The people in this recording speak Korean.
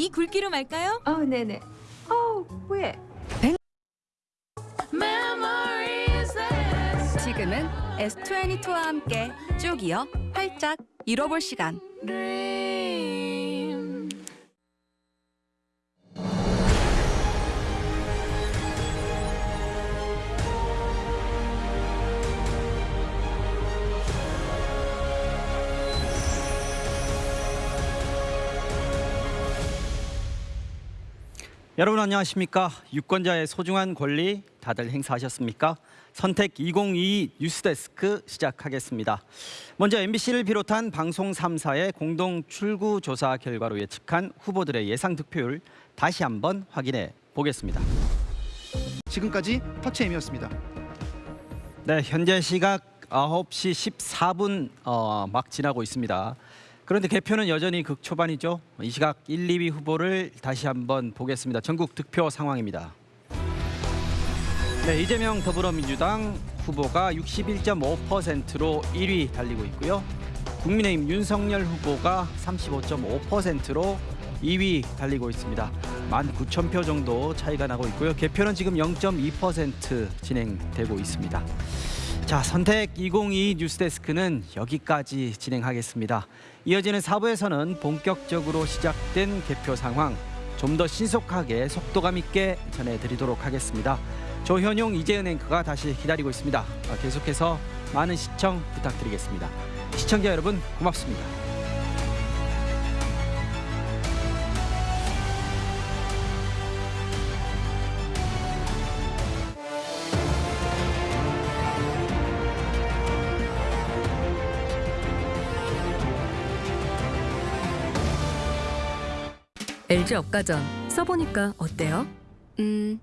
이 굵기로 말까요? 어, 네네. 어, 왜? 지금은 S22와 함께 쭉 이어 활짝 잃어볼 시간. 여러분 안녕하십니까? 유권자의 소중한 권리 다들 행사하셨습니까? 선택 2022 뉴스데스크 시작하겠습니다. 먼저 MBC를 비롯한 방송 3사의 공동 출구 조사 결과로 예측한 후보들의 예상 득표율 다시 한번 확인해 보겠습니다. 지금까지 터치엠이었습니다. 네, 현재 시각 9시 14분 어, 막 지나고 있습니다. 그런데 개표는 여전히 극초반이죠. 이 시각 1, 2위 후보를 다시 한번 보겠습니다. 전국 득표 상황입니다. 네, 이재명 더불어민주당 후보가 61.5%로 1위 달리고 있고요. 국민의힘 윤석열 후보가 35.5%로 2위 달리고 있습니다. 19,000표 정도 차이가 나고 있고요. 개표는 지금 0.2% 진행되고 있습니다. 자, 선택 2022 뉴스데스크는 여기까지 진행하겠습니다. 이어지는 4부에서는 본격적으로 시작된 개표 상황 좀 더 신속하게 속도감 있게 전해드리도록 하겠습니다. 조현용, 이재은 앵커가 다시 기다리고 있습니다. 어, 계속해서 많은 시청 부탁드리겠습니다. 시청자 여러분 고맙습니다. LG 업가전 써보니까 어때요? 음,